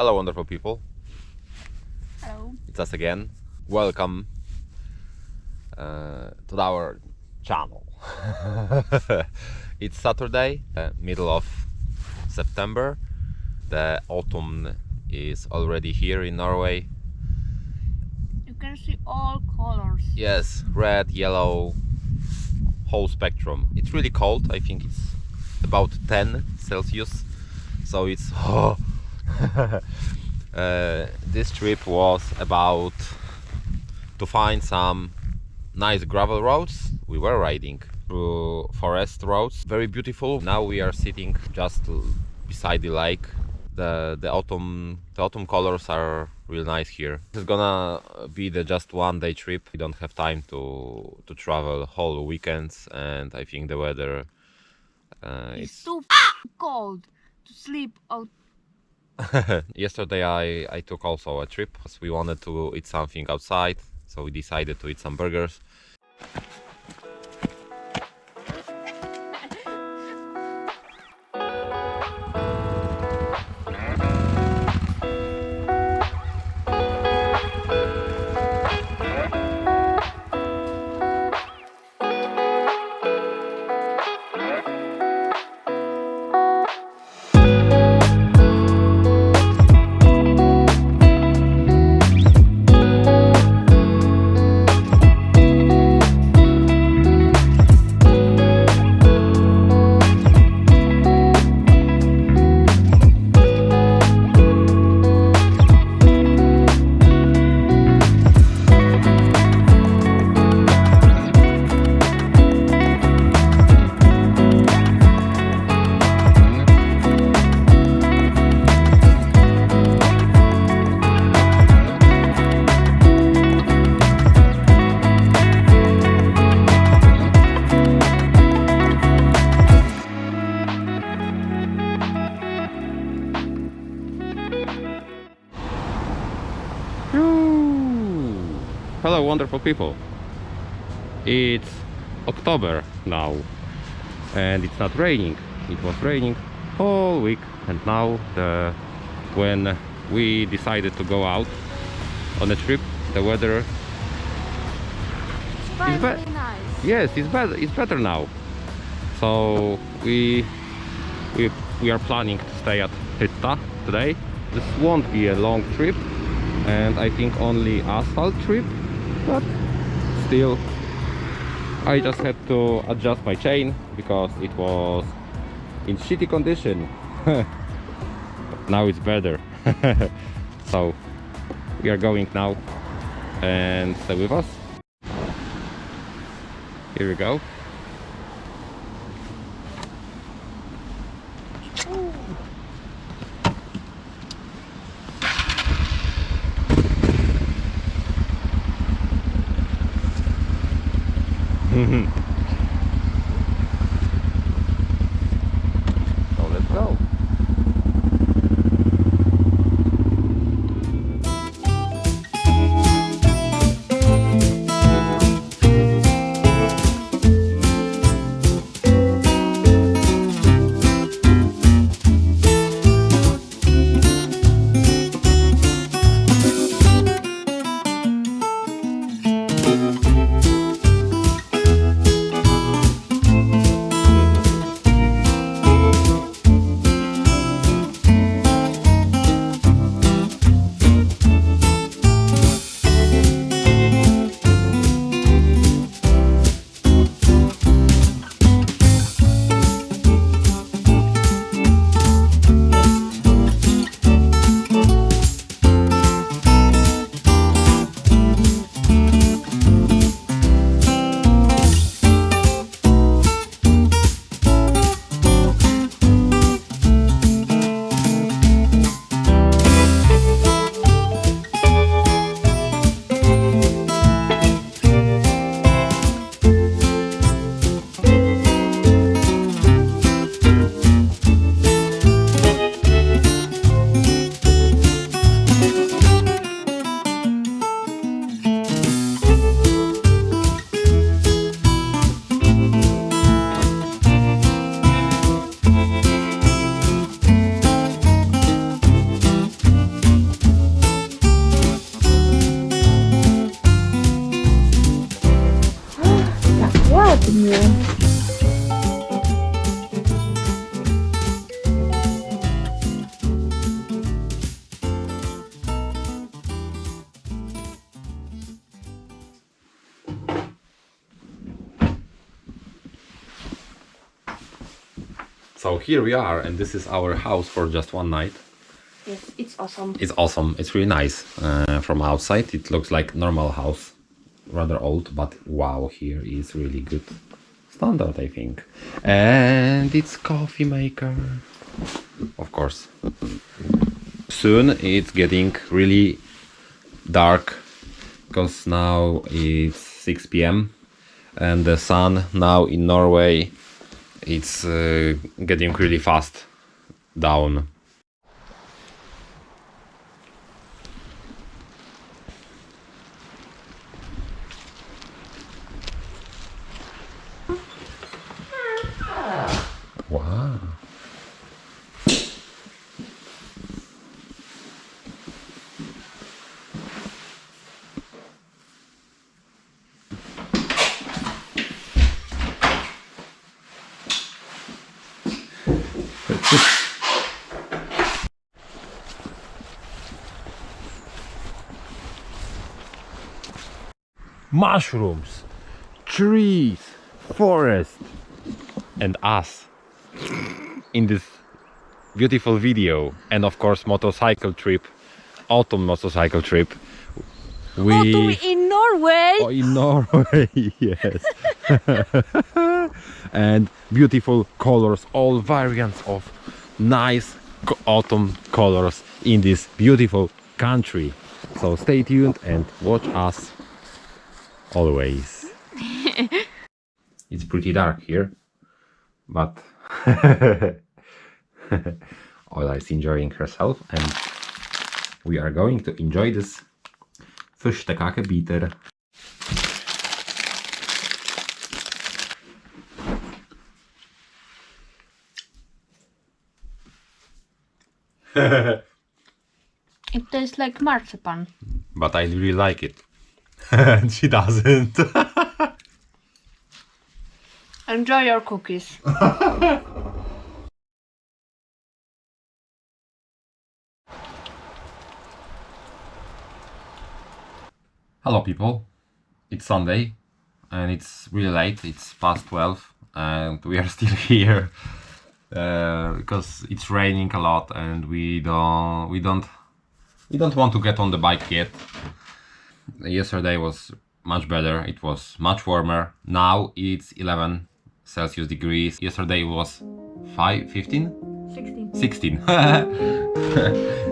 Hello, wonderful people. Hello. It's us again. Welcome uh, to our channel. it's Saturday, uh, middle of September. The autumn is already here in Norway. You can see all colors. Yes, red, yellow, whole spectrum. It's really cold. I think it's about 10 Celsius. So it's oh, uh, this trip was about to find some nice gravel roads. We were riding through forest roads, very beautiful. Now we are sitting just beside the lake. The the autumn the autumn colors are real nice here. This is gonna be the just one day trip. We don't have time to to travel whole weekends, and I think the weather uh, It's it's too cold to sleep out. Yesterday I, I took also a trip because we wanted to eat something outside, so we decided to eat some burgers. Wonderful people. It's October now and it's not raining. It was raining all week and now the, when we decided to go out on a trip the weather Finally bad. nice. yes it's better it's better now so we we we are planning to stay at Hytta today this won't be a long trip and I think only asphalt trip but still I just had to adjust my chain because it was in shitty condition. Now it's better. So we are going now and stay with us. Here we go so So here we are and this is our house for just one night. Yes, it's awesome. It's awesome. It's really nice uh, from outside. It looks like normal house rather old, but wow, here is really good standard, I think. And it's coffee maker, of course. Soon it's getting really dark because now it's 6 p.m. and the sun now in Norway it's uh, getting really fast down. mushrooms, trees, forest, and us in this beautiful video, and of course, motorcycle trip, autumn motorcycle trip. We Autumn in Norway. Oh, in Norway, yes. and beautiful colors, all variants of nice autumn colors in this beautiful country. So stay tuned and watch us always. it's pretty dark here, but Ola is enjoying herself and we are going to enjoy this Fischstekake bitter. It tastes like marzipan. But I really like it. and she doesn't. Enjoy your cookies. Hello people, it's Sunday and it's really late, it's past 12 and we are still here uh, because it's raining a lot and we don't we don't we don't want to get on the bike yet. Yesterday was much better, it was much warmer. Now it's 11 Celsius degrees. Yesterday was 5 15 16. 16